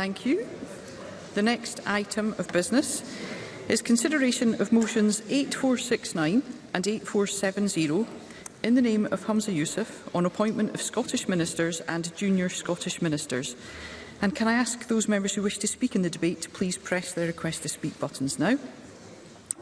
Thank you. The next item of business is consideration of motions 8469 and 8470 in the name of Hamza Youssef on appointment of Scottish ministers and junior Scottish ministers. And can I ask those members who wish to speak in the debate to please press their request to speak buttons now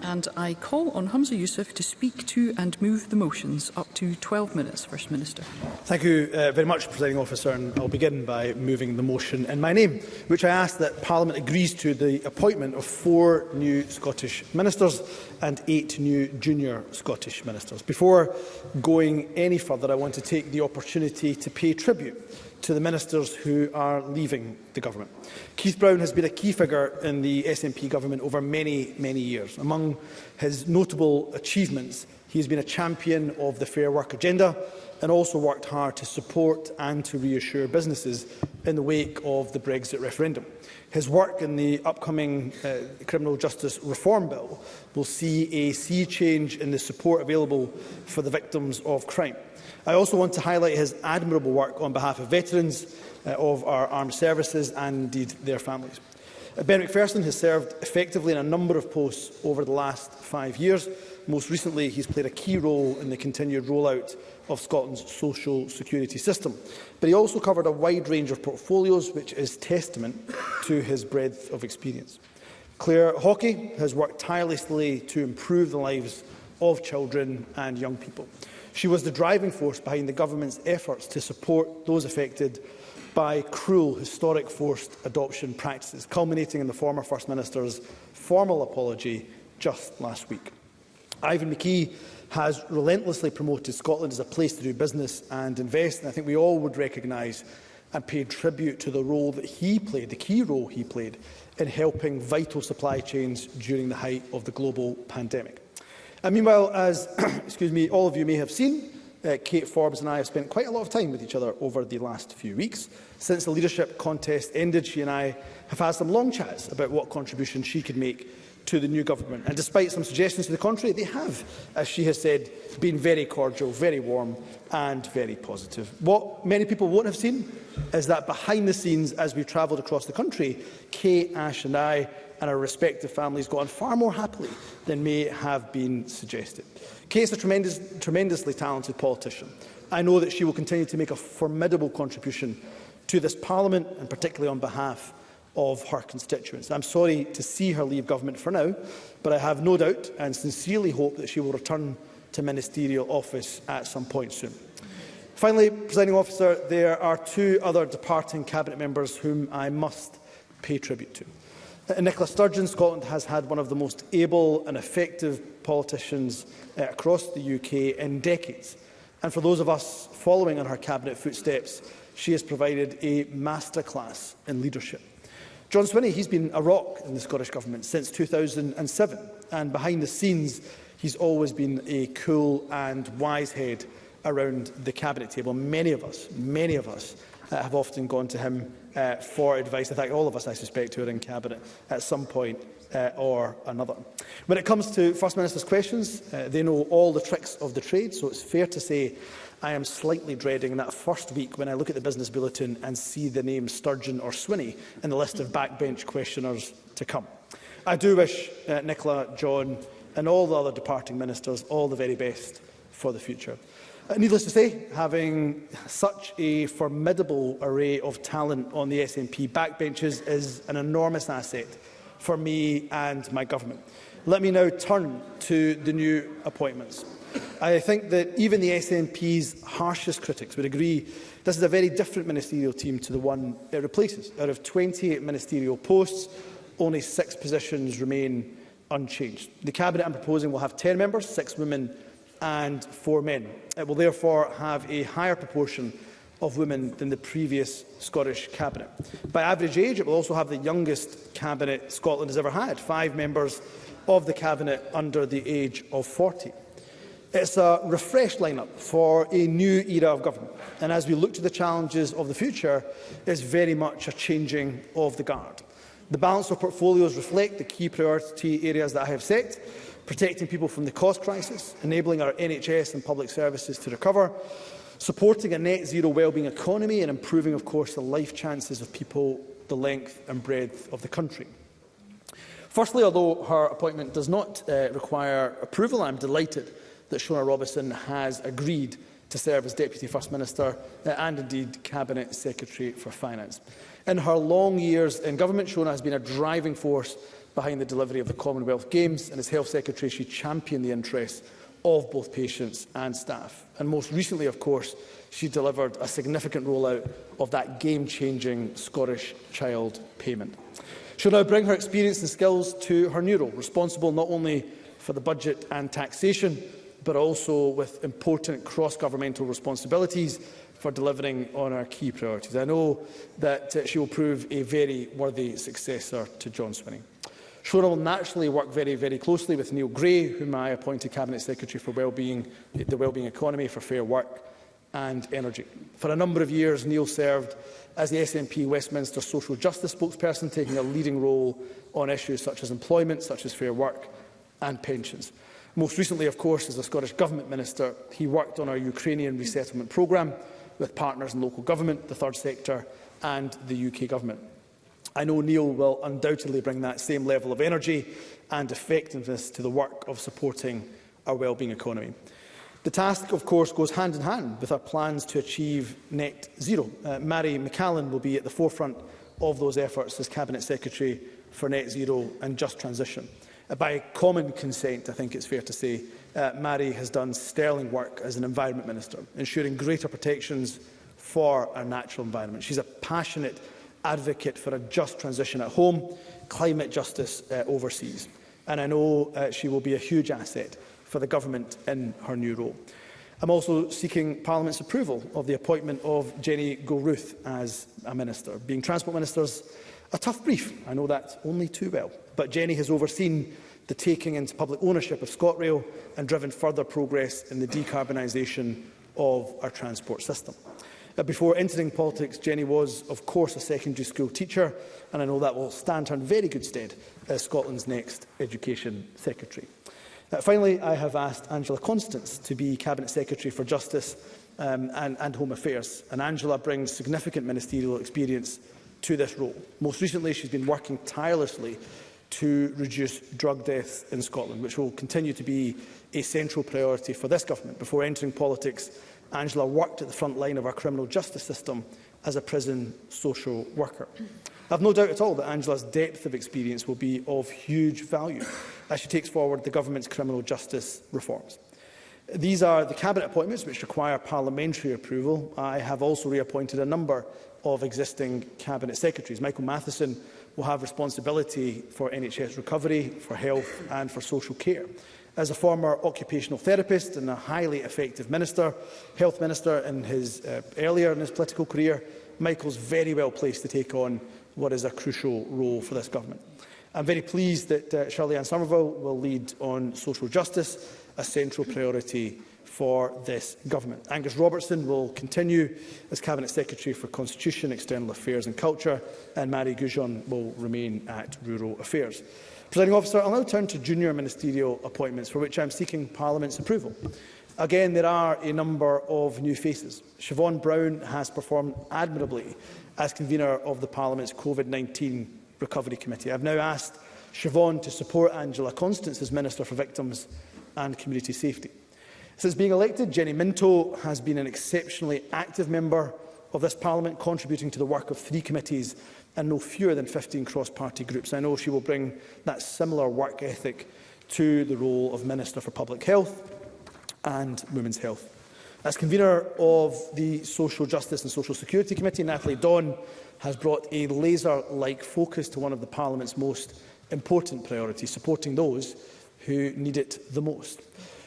and I call on Hamza Youssef to speak to and move the motions up to 12 minutes. First Minister. Thank you uh, very much, Presiding Officer, and I'll begin by moving the motion in my name, which I ask that Parliament agrees to the appointment of four new Scottish ministers and eight new junior Scottish ministers. Before going any further, I want to take the opportunity to pay tribute to the ministers who are leaving the government. Keith Brown has been a key figure in the SNP government over many, many years. Among his notable achievements He has been a champion of the Fair Work agenda and also worked hard to support and to reassure businesses in the wake of the Brexit referendum. His work in the upcoming uh, Criminal Justice Reform Bill will see a sea change in the support available for the victims of crime. I also want to highlight his admirable work on behalf of veterans uh, of our armed services and indeed their families. ben McPherson has served effectively in a number of posts over the last five years, Most recently, he's played a key role in the continued rollout of Scotland's social security system. But he also covered a wide range of portfolios, which is testament to his breadth of experience. Claire Hawkey has worked tirelessly to improve the lives of children and young people. She was the driving force behind the government's efforts to support those affected by cruel, historic forced adoption practices, culminating in the former First Minister's formal apology just last week. Ivan McKee has relentlessly promoted Scotland as a place to do business and invest, and I think we all would recognise and pay tribute to the role that he played, the key role he played, in helping vital supply chains during the height of the global pandemic. And meanwhile, as excuse me, all of you may have seen, uh, Kate Forbes and I have spent quite a lot of time with each other over the last few weeks. Since the leadership contest ended, she and I have had some long chats about what contribution she could make to the new government. And despite some suggestions to the contrary, they have, as she has said, been very cordial, very warm and very positive. What many people won't have seen is that behind the scenes, as we travelled across the country, Kay, Ash and I and our respective families got on far more happily than may have been suggested. Kay is a tremendous, tremendously talented politician. I know that she will continue to make a formidable contribution to this Parliament and particularly on behalf of her constituents. I'm sorry to see her leave government for now, but I have no doubt and sincerely hope that she will return to ministerial office at some point soon. Finally, presiding officer, there are two other departing cabinet members whom I must pay tribute to. Nicola Sturgeon, Scotland has had one of the most able and effective politicians eh, across the UK in decades. And for those of us following in her cabinet footsteps, she has provided a masterclass in leadership. John Swinney, he's been a rock in the Scottish Government since 2007, and behind the scenes, he's always been a cool and wise head around the Cabinet table. Many of us, many of us, uh, have often gone to him uh, for advice. In fact, all of us, I suspect, who are in Cabinet at some point uh, or another. When it comes to First Minister's questions, uh, they know all the tricks of the trade, so it's fair to say I am slightly dreading that first week when I look at the business bulletin and see the name Sturgeon or Swinney in the list of backbench questioners to come. I do wish uh, Nicola, John and all the other departing ministers all the very best for the future. Uh, needless to say, having such a formidable array of talent on the SNP backbenches is an enormous asset for me and my government. Let me now turn to the new appointments. I think that even the SNP's harshest critics would agree this is a very different ministerial team to the one it replaces. Out of 28 ministerial posts, only six positions remain unchanged. The Cabinet I'm proposing will have 10 members, six women and four men. It will therefore have a higher proportion of women than the previous Scottish Cabinet. By average age, it will also have the youngest Cabinet Scotland has ever had, five members of the Cabinet under the age of 40. It's a refreshed lineup for a new era of government. And as we look to the challenges of the future, it's very much a changing of the guard. The balance of portfolios reflect the key priority areas that I have set, protecting people from the cost crisis, enabling our NHS and public services to recover, supporting a net zero wellbeing economy and improving, of course, the life chances of people the length and breadth of the country. Firstly, although her appointment does not uh, require approval, I'm am delighted that Shona Robertson has agreed to serve as Deputy First Minister uh, and indeed Cabinet Secretary for Finance. In her long years in government, Shona has been a driving force behind the delivery of the Commonwealth Games and as Health Secretary she championed the interests of both patients and staff. And most recently, of course, she delivered a significant rollout of that game-changing Scottish child payment. She'll now bring her experience and skills to her new role, responsible not only for the budget and taxation, but also with important cross-governmental responsibilities for delivering on our key priorities. I know that uh, she will prove a very worthy successor to John Swinney. Shona will naturally work very, very closely with Neil Gray, whom I appointed Cabinet Secretary for Wellbeing, the Wellbeing Economy for Fair Work and Energy. For a number of years, Neil served as the SNP Westminster Social Justice spokesperson, taking a leading role on issues such as employment, such as fair work and pensions. Most recently, of course, as a Scottish Government Minister, he worked on our Ukrainian resettlement programme with partners in local government, the third sector and the UK Government. I know Neil will undoubtedly bring that same level of energy and effectiveness to the work of supporting our wellbeing economy. The task, of course, goes hand in hand with our plans to achieve net zero. Uh, Mary McCallan will be at the forefront of those efforts as Cabinet Secretary for Net Zero and Just Transition. Uh, by common consent, I think it's fair to say, uh, Mary has done sterling work as an Environment Minister, ensuring greater protections for our natural environment. She's a passionate advocate for a just transition at home, climate justice uh, overseas. And I know uh, she will be a huge asset for the government in her new role. I'm also seeking Parliament's approval of the appointment of Jenny Gilruth as a minister. Being Transport Minister's A tough brief, I know that only too well, but Jenny has overseen the taking into public ownership of ScotRail and driven further progress in the decarbonisation of our transport system. Uh, before entering politics, Jenny was, of course, a secondary school teacher, and I know that will stand her in very good stead as Scotland's next Education Secretary. Uh, finally, I have asked Angela Constance to be Cabinet Secretary for Justice um, and, and Home Affairs, and Angela brings significant ministerial experience to this role. Most recently, she's been working tirelessly to reduce drug death in Scotland, which will continue to be a central priority for this government. Before entering politics, Angela worked at the front line of our criminal justice system as a prison social worker. I have no doubt at all that Angela's depth of experience will be of huge value as she takes forward the government's criminal justice reforms. These are the Cabinet appointments which require parliamentary approval. I have also reappointed a number of existing Cabinet Secretaries. Michael Matheson will have responsibility for NHS recovery, for health and for social care. As a former occupational therapist and a highly effective minister, health minister in his, uh, earlier in his political career, Michael's very well placed to take on what is a crucial role for this government. I'm very pleased that uh, Shirley Ann Somerville will lead on social justice a central priority for this government. Angus Robertson will continue as Cabinet Secretary for Constitution, External Affairs and Culture, and Mary Goujon will remain at Rural Affairs. Presiding officer, I'll now turn to junior ministerial appointments for which I'm seeking Parliament's approval. Again, there are a number of new faces. Siobhan Brown has performed admirably as convener of the Parliament's COVID-19 Recovery Committee. I've now asked Siobhan to support Angela Constance as Minister for Victims and community safety. Since being elected, Jenny Minto has been an exceptionally active member of this Parliament, contributing to the work of three committees and no fewer than 15 cross-party groups. I know she will bring that similar work ethic to the role of Minister for Public Health and Women's Health. As convener of the Social Justice and Social Security Committee, Natalie Dawn has brought a laser-like focus to one of the Parliament's most important priorities, supporting those who need it the most.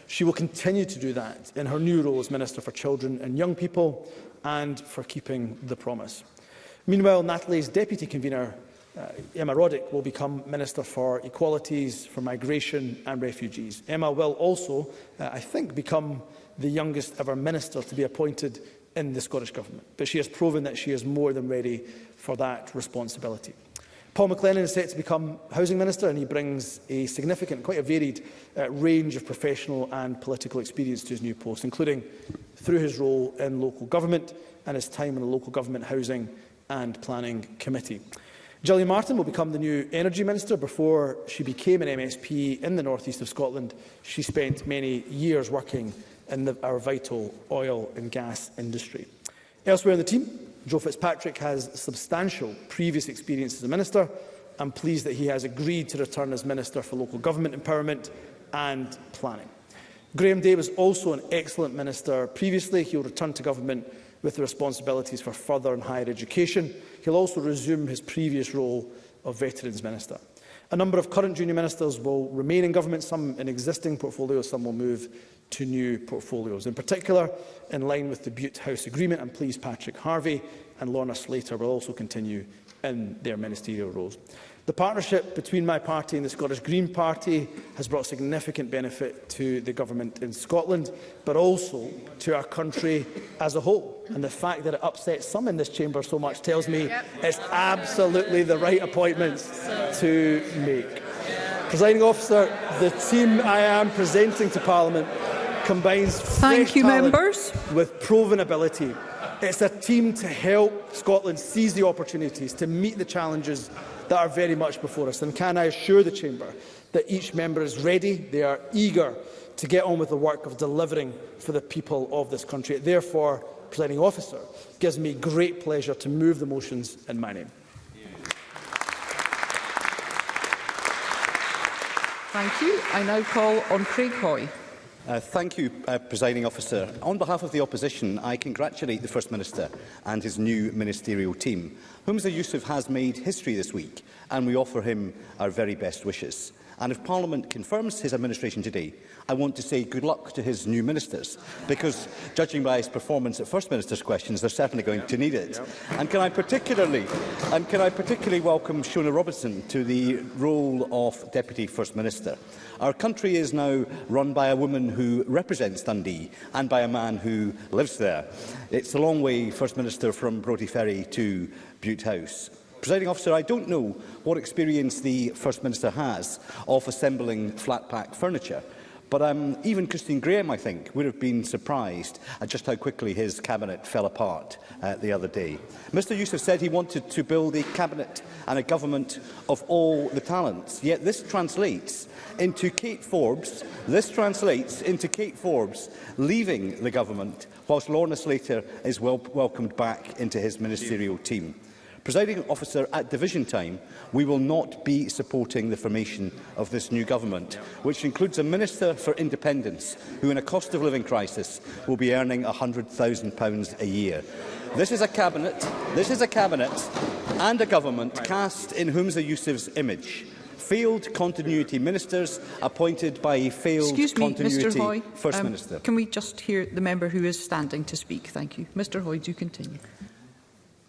She will continue to do that in her new role as Minister for Children and Young People and for keeping the promise. Meanwhile, Natalie's deputy convener, uh, Emma Roddick, will become Minister for Equalities, for Migration and Refugees. Emma will also, uh, I think, become the youngest ever minister to be appointed in the Scottish Government. But she has proven that she is more than ready for that responsibility. Paul McLennan is set to become Housing Minister and he brings a significant, quite a varied uh, range of professional and political experience to his new post, including through his role in local government and his time in the Local Government Housing and Planning Committee. Gillian Martin will become the new Energy Minister. Before she became an MSP in the northeast of Scotland, she spent many years working in the, our vital oil and gas industry. Elsewhere in the team, Joe Fitzpatrick has substantial previous experience as a minister. I'm pleased that he has agreed to return as Minister for Local Government Empowerment and Planning. Graham Day was also an excellent minister previously. He will return to government with the responsibilities for further and higher education. He'll also resume his previous role of Veterans Minister. A number of current junior ministers will remain in government, some in existing portfolios, some will move to new portfolios. In particular, in line with the Butte House Agreement, I'm pleased Patrick Harvey and Lorna Slater will also continue in their ministerial roles. The partnership between my party and the Scottish Green Party has brought significant benefit to the government in Scotland, but also to our country as a whole. And the fact that it upsets some in this chamber so much tells me it's absolutely the right appointments to make. Presiding officer, the team I am presenting to Parliament combines Thank you, members. with proven ability. It's a team to help Scotland seize the opportunities to meet the challenges that are very much before us. And can I assure the Chamber that each member is ready, they are eager to get on with the work of delivering for the people of this country. Therefore, presiding officer, gives me great pleasure to move the motions in my name. Thank you. I now call on Craig Hoy. Uh, thank you, uh, Presiding Officer. On behalf of the Opposition, I congratulate the First Minister and his new ministerial team. Humza Yusuf has made history this week, and we offer him our very best wishes. And if Parliament confirms his administration today, I want to say good luck to his new ministers, because judging by his performance at First Minister's questions, they're certainly going to need it. And can I particularly, and can I particularly welcome Shona Robertson to the role of Deputy First Minister? Our country is now run by a woman who represents Dundee and by a man who lives there. It's a long way, First Minister, from Brodie Ferry to Butte House. Presiding officer, I don't know what experience the First Minister has of assembling flat pack furniture. But um, even Christine Graham, I think, would have been surprised at just how quickly his cabinet fell apart uh, the other day. Mr Youssef said he wanted to build a cabinet and a government of all the talents, yet this translates into Kate Forbes, this translates into Kate Forbes leaving the government whilst Lorna Slater is wel welcomed back into his ministerial team. Presiding officer, at division time, we will not be supporting the formation of this new government, which includes a Minister for Independence, who in a cost of living crisis will be earning £100,000 a year. This is a cabinet, this is a cabinet and a government cast in Humza Yousaf's image. Failed continuity ministers appointed by a failed Excuse me, continuity Mr. Hoy, First um, Minister. Can we just hear the member who is standing to speak? Thank you. Mr Hoy, do continue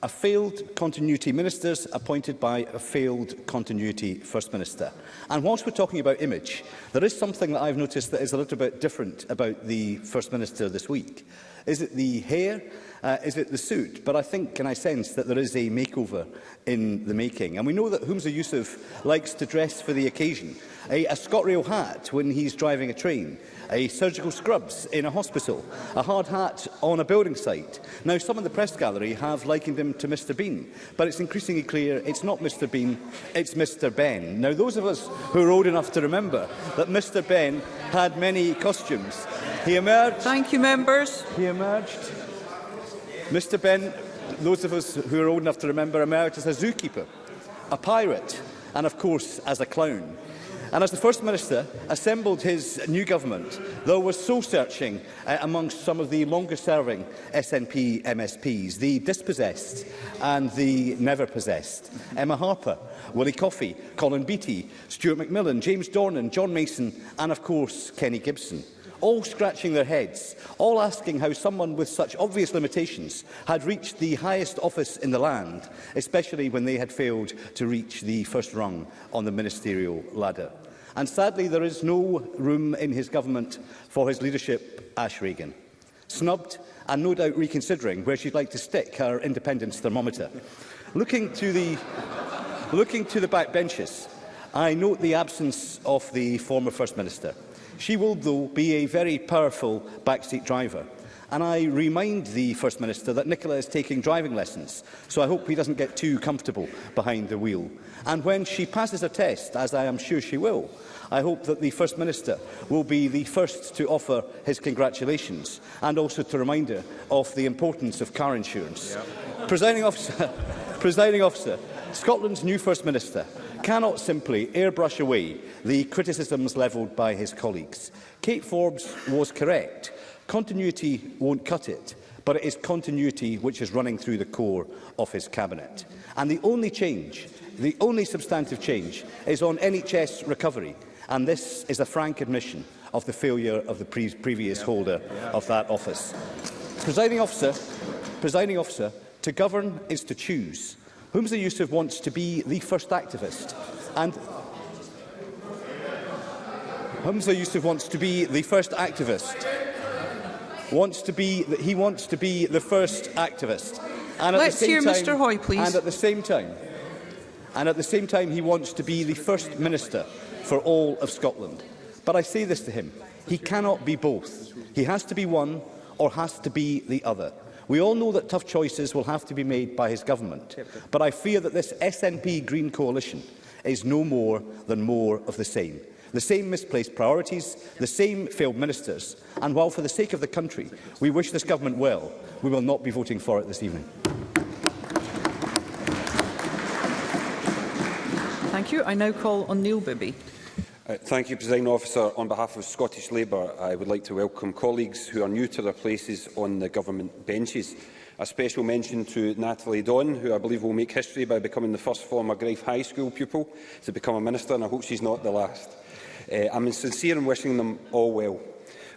a failed continuity ministers appointed by a failed continuity First Minister. And whilst we're talking about image, there is something that I've noticed that is a little bit different about the First Minister this week. Is it the hair? Uh, is it the suit? But I think, and I sense, that there is a makeover in the making. And we know that Humza Yusuf likes to dress for the occasion. A, a ScotRail hat when he's driving a train, a surgical scrubs in a hospital, a hard hat on a building site. Now, some in the press gallery have likened him to Mr Bean, but it's increasingly clear it's not Mr Bean, it's Mr Ben. Now, those of us who are old enough to remember that Mr Ben had many costumes. He emerged... Thank you, members. He emerged Mr Ben, those of us who are old enough to remember emerged as a zookeeper, a pirate, and of course as a clown. And as the First Minister assembled his new government, though was so searching uh, amongst some of the longest serving SNP MSPs, the dispossessed and the never possessed. Emma Harper, Willie Coffey, Colin Beattie, Stuart McMillan, James Dornan, John Mason, and of course Kenny Gibson all scratching their heads, all asking how someone with such obvious limitations had reached the highest office in the land, especially when they had failed to reach the first rung on the ministerial ladder. And sadly, there is no room in his government for his leadership, Ash Regan. Snubbed and no doubt reconsidering where she'd like to stick her independence thermometer. Looking to the, looking to the back benches, I note the absence of the former First Minister. She will, though, be a very powerful backseat driver. And I remind the First Minister that Nicola is taking driving lessons, so I hope he doesn't get too comfortable behind the wheel. And when she passes a test, as I am sure she will, I hope that the First Minister will be the first to offer his congratulations and also to remind her of the importance of car insurance. Yep. Presiding officer, presiding officer, Scotland's new First Minister cannot simply airbrush away the criticisms levelled by his colleagues. Kate Forbes was correct. Continuity won't cut it, but it is continuity which is running through the core of his cabinet. And the only change, the only substantive change, is on NHS recovery. And this is a frank admission of the failure of the pre previous yeah. holder yeah. of that office. presiding officer, presiding officer, to govern is to choose. Humza Yusuf wants to be the first activist. And Humza Yusuf wants to be the first activist. Wants to be that he wants to be the first activist. And at Let's the same hear time, Mr Hoy, please. And at the same time, and at the same time, he wants to be the first minister for all of Scotland. But I say this to him: he cannot be both. He has to be one or has to be the other. We all know that tough choices will have to be made by his government, but I fear that this SNP Green coalition is no more than more of the same. The same misplaced priorities, the same failed ministers, and while for the sake of the country we wish this government well, we will not be voting for it this evening. Thank you. I now call on Neil Bibby. Uh, thank you, President Officer. On behalf of Scottish Labour, I would like to welcome colleagues who are new to their places on the government benches. A special mention to Natalie Don, who I believe will make history by becoming the first former Grafe High School pupil to become a minister, and I hope she's not the last. Uh, I'm sincere in wishing them all well.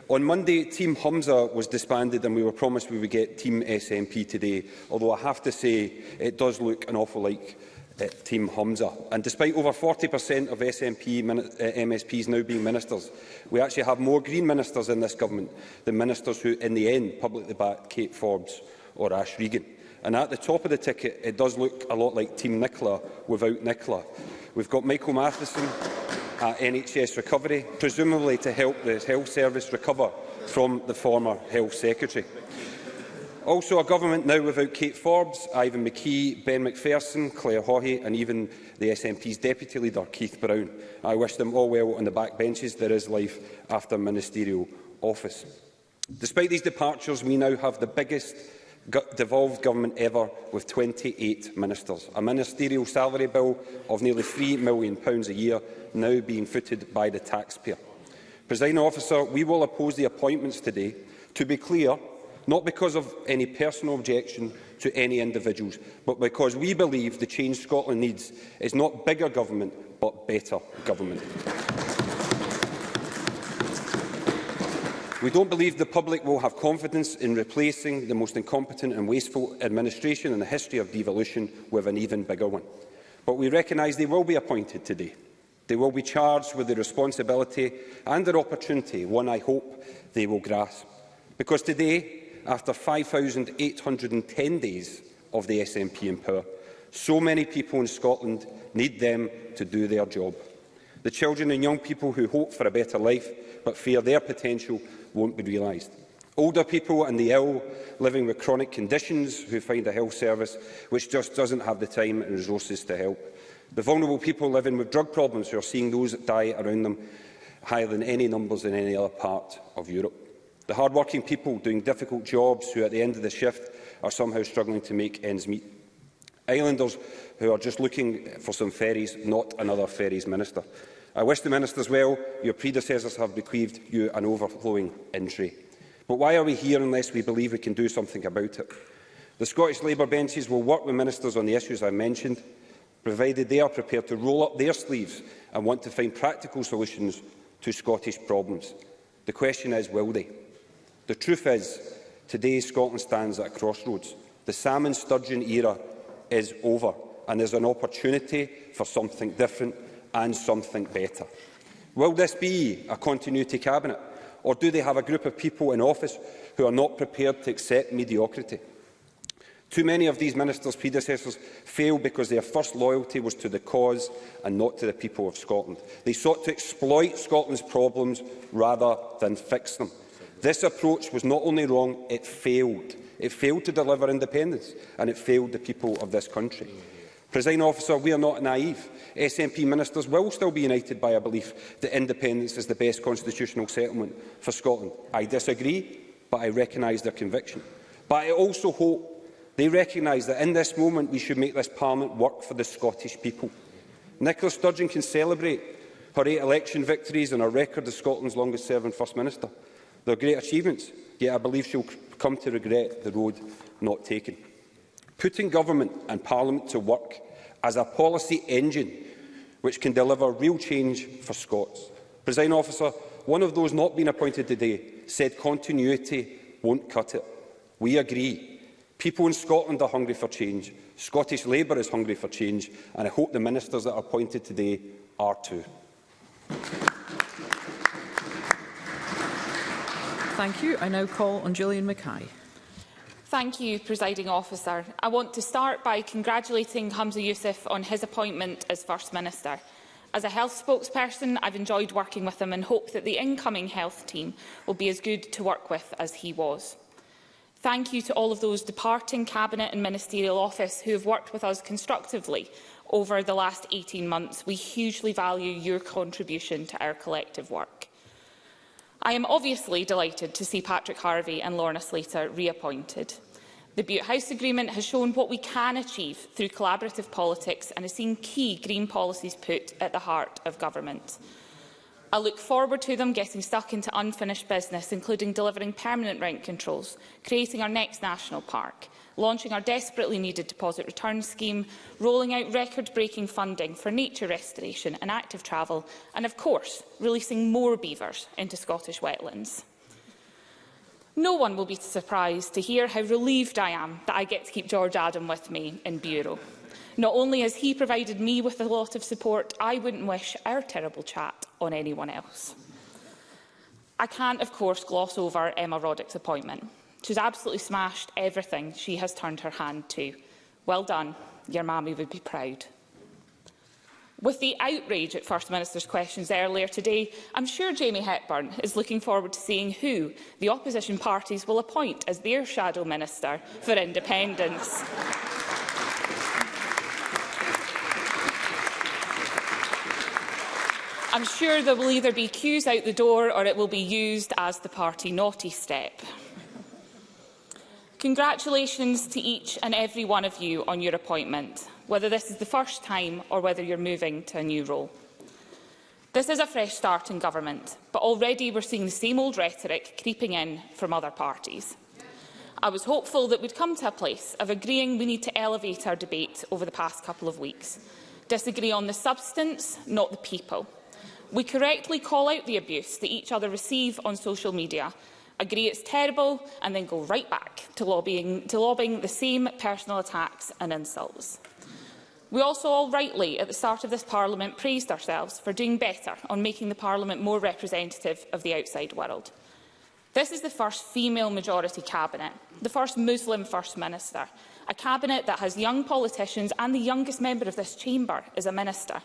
On Monday, Team Humza was disbanded and we were promised we would get Team SNP today, although I have to say it does look an awful like uh, eh, Team Hamza. And despite over 40% of SNP MSPs eh, now being ministers, we actually have more Green ministers in this government than ministers who, in the end, publicly backed Kate Forbes or Ash Regan. And at the top of the ticket, it does look a lot like Team Nicola without Nicola. We've got Michael Matheson at NHS Recovery, presumably to help the health service recover from the former health secretary. Also a government now without Kate Forbes, Ivan McKee, Ben McPherson, Claire Hawhey and even the SNP's deputy leader, Keith Brown. I wish them all well on the backbenches. There is life after ministerial office. Despite these departures, we now have the biggest devolved government ever with 28 ministers. A ministerial salary bill of nearly £3 million a year now being footed by the taxpayer. Presiding officer, we will oppose the appointments today. To be clear, not because of any personal objection to any individuals, but because we believe the change Scotland needs is not bigger government, but better government. We don't believe the public will have confidence in replacing the most incompetent and wasteful administration in the history of devolution with an even bigger one. But we recognise they will be appointed today. They will be charged with the responsibility and their opportunity, one I hope they will grasp. Because today, after 5,810 days of the SNP in power. So many people in Scotland need them to do their job. The children and young people who hope for a better life but fear their potential won't be realised. Older people and the ill living with chronic conditions who find a health service which just doesn't have the time and resources to help. The vulnerable people living with drug problems who are seeing those die around them higher than any numbers in any other part of Europe. The hard-working people doing difficult jobs who at the end of the shift are somehow struggling to make ends meet. Islanders who are just looking for some ferries, not another ferries minister. I wish the ministers well. Your predecessors have bequeathed you an overflowing entry. But why are we here unless we believe we can do something about it? The Scottish Labour benches will work with ministers on the issues I mentioned, provided they are prepared to roll up their sleeves and want to find practical solutions to Scottish problems. The question is, will they? The truth is, today Scotland stands at a crossroads. The salmon sturgeon era is over, and there's an opportunity for something different and something better. Will this be a continuity cabinet, or do they have a group of people in office who are not prepared to accept mediocrity? Too many of these ministers' predecessors failed because their first loyalty was to the cause and not to the people of Scotland. They sought to exploit Scotland's problems rather than fix them. This approach was not only wrong, it failed. It failed to deliver independence, and it failed the people of this country. Presiding officer, we are not naive. SNP ministers will still be united by a belief that independence is the best constitutional settlement for Scotland. I disagree, but I recognise their conviction. But I also hope they recognise that in this moment we should make this Parliament work for the Scottish people. Nicola Sturgeon can celebrate her eight election victories and her record as Scotland's longest-serving First Minister. There are great achievements, yet I believe she will come to regret the road not taken. Putting government and parliament to work as a policy engine which can deliver real change for Scots. Presiding officer, one of those not being appointed today said continuity won't cut it. We agree. People in Scotland are hungry for change. Scottish Labour is hungry for change, and I hope the ministers that are appointed today are too. Thank you. I now call on Gillian Mackay. Thank you, Presiding Officer. I want to start by congratulating Hamza Youssef on his appointment as First Minister. As a health spokesperson, I've enjoyed working with him and hope that the incoming health team will be as good to work with as he was. Thank you to all of those departing Cabinet and Ministerial Office who have worked with us constructively over the last 18 months. We hugely value your contribution to our collective work. I am obviously delighted to see Patrick Harvey and Lorna Slater reappointed. The Butte House Agreement has shown what we can achieve through collaborative politics and has seen key green policies put at the heart of government. I look forward to them getting stuck into unfinished business, including delivering permanent rent controls, creating our next national park, launching our desperately needed deposit return scheme, rolling out record-breaking funding for nature restoration and active travel, and of course, releasing more beavers into Scottish wetlands. No one will be surprised to hear how relieved I am that I get to keep George Adam with me in Bureau. Not only has he provided me with a lot of support, I wouldn't wish our terrible chat on anyone else. I can't, of course, gloss over Emma Roddick's appointment. She's absolutely smashed everything she has turned her hand to. Well done. Your mammy would be proud. With the outrage at First Minister's questions earlier today, I'm sure Jamie Hepburn is looking forward to seeing who the opposition parties will appoint as their shadow minister for independence. I'm sure there will either be queues out the door or it will be used as the party naughty step. Congratulations to each and every one of you on your appointment, whether this is the first time or whether you're moving to a new role. This is a fresh start in government, but already we're seeing the same old rhetoric creeping in from other parties. I was hopeful that we'd come to a place of agreeing we need to elevate our debate over the past couple of weeks. Disagree on the substance, not the people. We correctly call out the abuse that each other receive on social media agree it's terrible and then go right back to lobbying, to lobbying the same personal attacks and insults. We also all rightly at the start of this Parliament praised ourselves for doing better on making the Parliament more representative of the outside world. This is the first female-majority cabinet, the first Muslim First Minister, a cabinet that has young politicians and the youngest member of this chamber is a minister.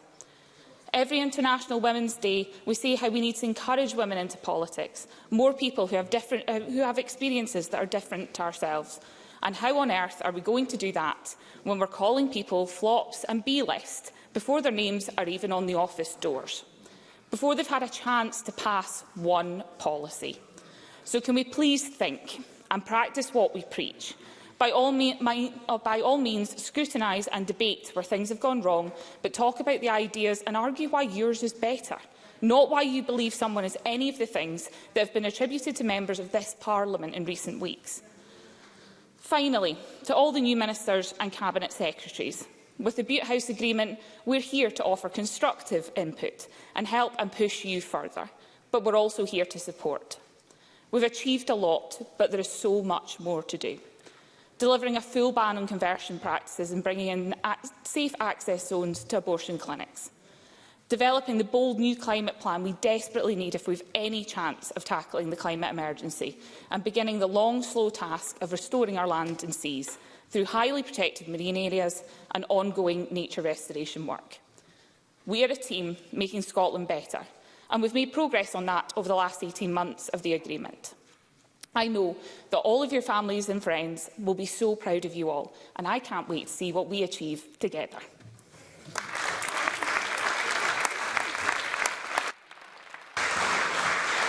Every International Women's Day, we see how we need to encourage women into politics, more people who have, different, uh, who have experiences that are different to ourselves. And how on earth are we going to do that when we're calling people flops and B-list before their names are even on the office doors, before they've had a chance to pass one policy? So can we please think and practice what we preach? By all, me my, oh, by all means, scrutinise and debate where things have gone wrong, but talk about the ideas and argue why yours is better not why you believe someone is any of the things that have been attributed to members of this Parliament in recent weeks. Finally, to all the new ministers and Cabinet Secretaries, with the Butte House Agreement, we're here to offer constructive input and help and push you further, but we're also here to support. We've achieved a lot, but there is so much more to do delivering a full ban on conversion practices and bringing in safe access zones to abortion clinics. Developing the bold new climate plan we desperately need if we've any chance of tackling the climate emergency and beginning the long, slow task of restoring our land and seas through highly protected marine areas and ongoing nature restoration work. We are a team making Scotland better, and we've made progress on that over the last 18 months of the agreement. I know that all of your families and friends will be so proud of you all, and I can't wait to see what we achieve together.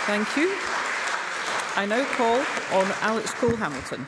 Thank you. I now call on Alex Cole-Hamilton.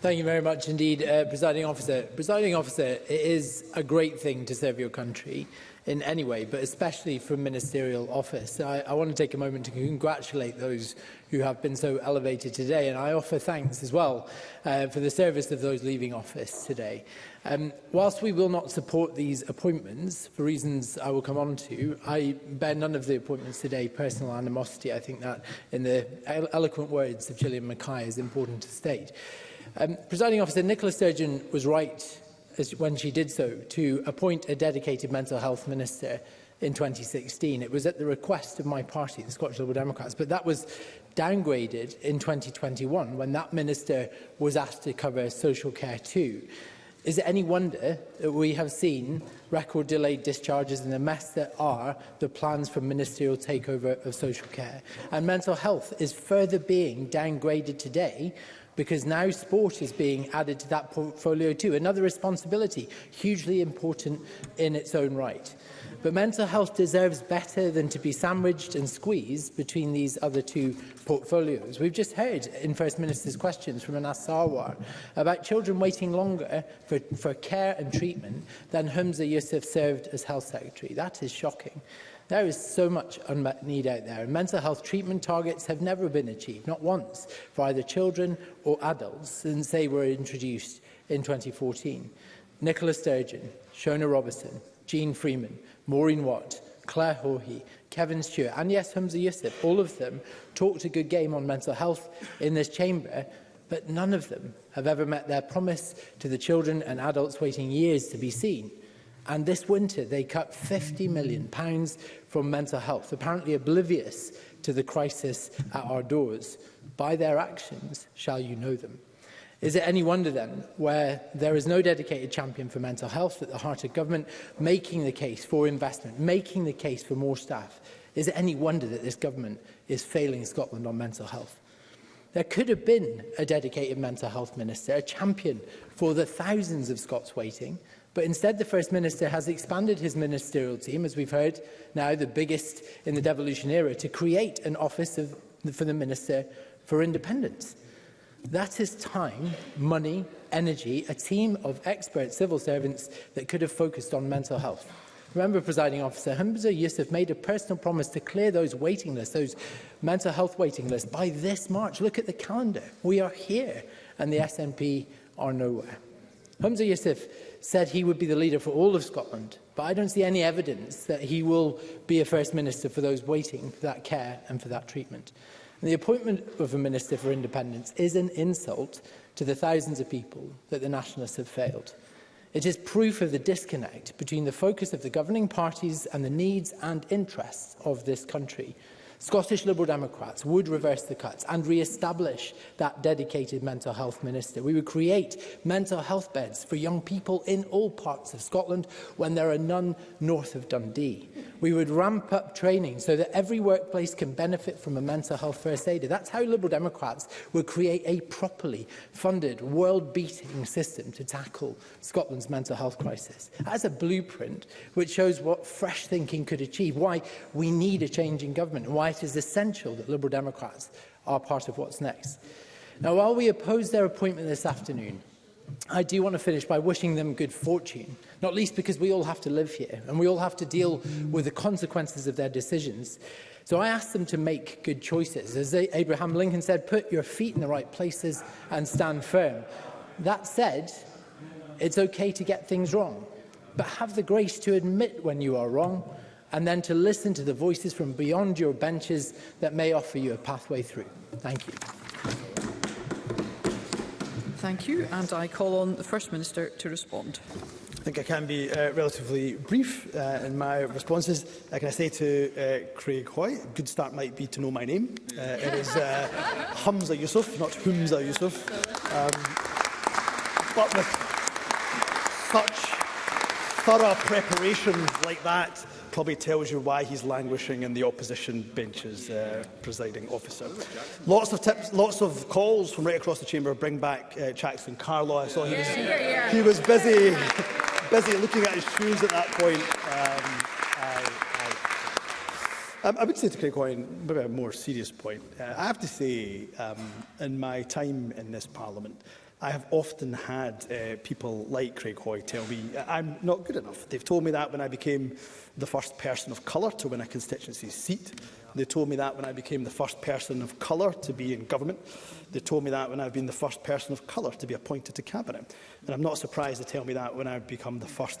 Thank you very much indeed, uh, Presiding Officer. Presiding Officer, it is a great thing to serve your country in any way, but especially from ministerial office. I, I want to take a moment to congratulate those who have been so elevated today, and I offer thanks as well uh, for the service of those leaving office today. Um, whilst we will not support these appointments, for reasons I will come on to, I bear none of the appointments today personal animosity. I think that, in the eloquent words of Gillian Mackay, is important to state. Um, Presiding Officer Nicola Sturgeon was right as when she did so, to appoint a dedicated mental health minister in 2016. It was at the request of my party, the Scottish Liberal Democrats, but that was downgraded in 2021 when that minister was asked to cover social care too. Is it any wonder that we have seen record delayed discharges in the mess that are the plans for ministerial takeover of social care? And mental health is further being downgraded today because now sport is being added to that portfolio too. Another responsibility, hugely important in its own right. But mental health deserves better than to be sandwiched and squeezed between these other two portfolios. We've just heard in First Minister's questions from Anas Sarwar about children waiting longer for, for care and treatment than Humza Yusuf served as Health Secretary. That is shocking. There is so much unmet need out there, and mental health treatment targets have never been achieved, not once, for either children or adults since they were introduced in 2014. Nicola Sturgeon, Shona Robertson, Jean Freeman, Maureen Watt, Claire Hawhey, Kevin Stewart, and yes, Humza Yusuf, all of them talked a good game on mental health in this chamber, but none of them have ever met their promise to the children and adults waiting years to be seen. And this winter, they cut £50 million pounds from mental health, apparently oblivious to the crisis at our doors. By their actions shall you know them. Is it any wonder then, where there is no dedicated champion for mental health at the heart of government, making the case for investment, making the case for more staff? Is it any wonder that this government is failing Scotland on mental health? There could have been a dedicated mental health minister, a champion for the thousands of Scots waiting, But instead, the First Minister has expanded his ministerial team, as we've heard now, the biggest in the devolution era, to create an office of, for the Minister for Independence. That is time, money, energy, a team of expert civil servants that could have focused on mental health. Remember, presiding officer, Hamza Yusuf made a personal promise to clear those waiting lists, those mental health waiting lists, by this March. Look at the calendar. We are here, and the SNP are nowhere. Hamza Yusuf said he would be the leader for all of Scotland, but I don't see any evidence that he will be a First Minister for those waiting for that care and for that treatment. And the appointment of a Minister for Independence is an insult to the thousands of people that the Nationalists have failed. It is proof of the disconnect between the focus of the governing parties and the needs and interests of this country. Scottish Liberal Democrats would reverse the cuts and re-establish that dedicated mental health minister. We would create mental health beds for young people in all parts of Scotland when there are none north of Dundee. We would ramp up training so that every workplace can benefit from a mental health first aider. That's how Liberal Democrats would create a properly funded, world-beating system to tackle Scotland's mental health crisis. As a blueprint which shows what fresh thinking could achieve, why we need a change in government, why why it is essential that Liberal Democrats are part of what's next. Now, while we oppose their appointment this afternoon, I do want to finish by wishing them good fortune, not least because we all have to live here and we all have to deal with the consequences of their decisions. So I ask them to make good choices. As Abraham Lincoln said, put your feet in the right places and stand firm. That said, it's okay to get things wrong, but have the grace to admit when you are wrong and then to listen to the voices from beyond your benches that may offer you a pathway through. Thank you. Thank you. And I call on the First Minister to respond. I think I can be uh, relatively brief uh, in my responses. Uh, can I say to uh, Craig Hoy, good start might be to know my name. Uh, it is uh, Hamza Yusuf, not Humza Yusuf. Um, but with such thorough preparation like that probably tells you why he's languishing in the opposition benches, uh, presiding officer. Lots of tips, lots of calls from right across the chamber bring back uh, Jackson Carlo. I saw he was, he was busy, busy looking at his shoes at that point. Um, um, I would say to Craig Hoyne, maybe a more serious point. Uh, I have to say, um, in my time in this Parliament, I have often had uh, people like Craig Hoy tell me I'm not good enough. They've told me that when I became the first person of colour to win a constituency seat. They told me that when I became the first person of colour to be in government. They told me that when I've been the first person of colour to be appointed to cabinet. And I'm not surprised they tell me that when I become the first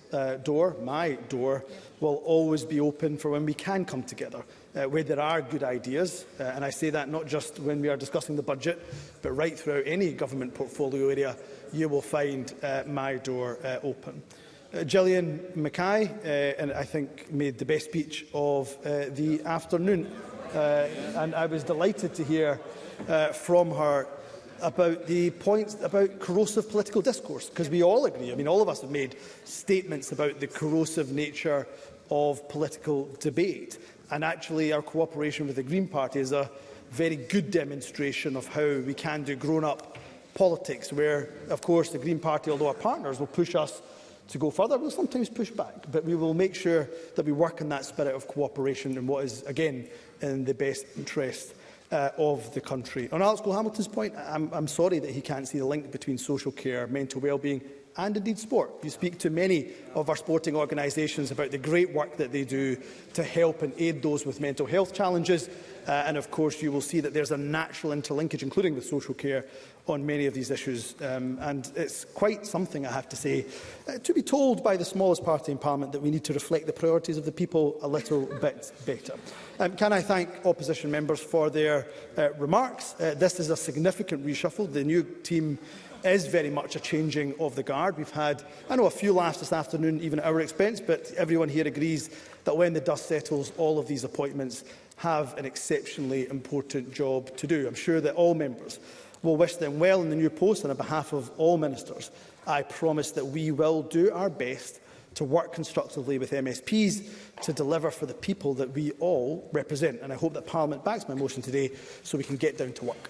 uh, door, my door, will always be open for when we can come together uh, where there are good ideas, uh, and I say that not just when we are discussing the budget, but right throughout any government portfolio area, you will find uh, my door uh, open. Uh, Gillian Mackay, uh, and I think made the best speech of uh, the afternoon, uh, and I was delighted to hear uh, from her about the points about corrosive political discourse, because we all agree, I mean, all of us have made statements about the corrosive nature of political debate. And actually, our cooperation with the Green Party is a very good demonstration of how we can do grown-up politics, where, of course, the Green Party, although our partners, will push us to go further. We'll sometimes push back, but we will make sure that we work in that spirit of cooperation and what is, again, in the best interest uh, of the country. On Alex Cole Hamilton's point, I'm, I'm sorry that he can't see the link between social care, mental well-being and indeed sport. You speak to many of our sporting organisations about the great work that they do to help and aid those with mental health challenges. Uh, and of course, you will see that there's a natural interlinkage, including with social care, on many of these issues. Um, and it's quite something, I have to say, uh, to be told by the smallest party in Parliament that we need to reflect the priorities of the people a little bit better. Um, can I thank opposition members for their uh, remarks? Uh, this is a significant reshuffle. The new team is very much a changing of the guard. We've had, I know, a few laughs this afternoon, even at our expense, but everyone here agrees that when the dust settles, all of these appointments have an exceptionally important job to do. I'm sure that all members will wish them well in the new post, and on behalf of all ministers, I promise that we will do our best to work constructively with MSPs to deliver for the people that we all represent. And I hope that Parliament backs my motion today so we can get down to work.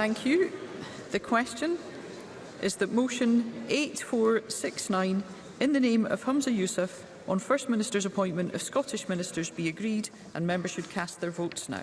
Thank you. The question is that motion 8469 in the name of Humza Yousaf on First Minister's appointment of Scottish ministers be agreed and members should cast their votes now.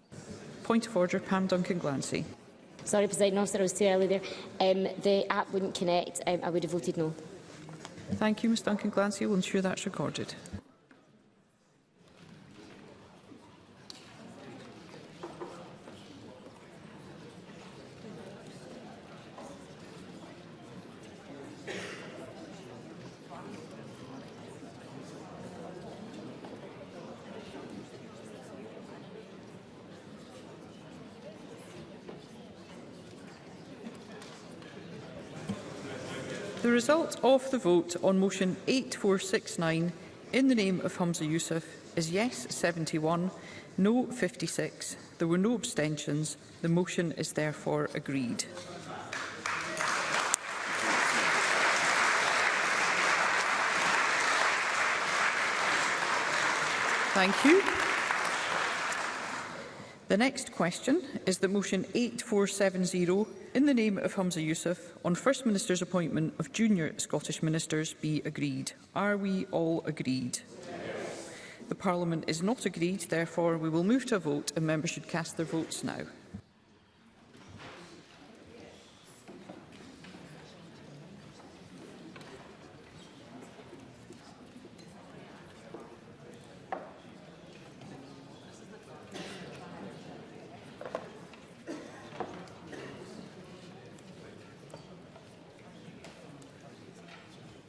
Point of order, Pam Duncan-Glancy. Sorry, President Officer, I was too early there. Um, the app wouldn't connect. Um, I would have voted no. Thank you, Ms Duncan-Glancy. We'll ensure that's recorded. result of the vote on motion 8469 in the name of Humza Youssef is yes 71, no 56. There were no abstentions. The motion is therefore agreed. Thank you. The next question is that motion 8470 in the name of Humza Yusuf on First Minister's appointment of junior Scottish ministers be agreed. Are we all agreed? Yes. The Parliament is not agreed, therefore we will move to a vote and members should cast their votes now.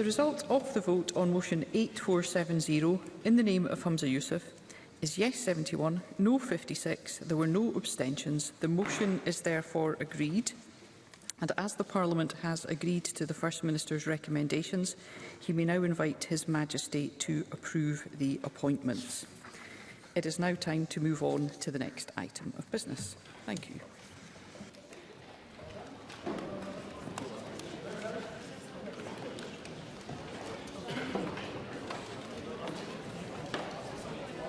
The result of the vote on motion 8470 in the name of Hamza Youssef is yes 71, no 56. There were no abstentions. The motion is therefore agreed. And as the Parliament has agreed to the First Minister's recommendations, he may now invite His Majesty to approve the appointments. It is now time to move on to the next item of business. Thank you.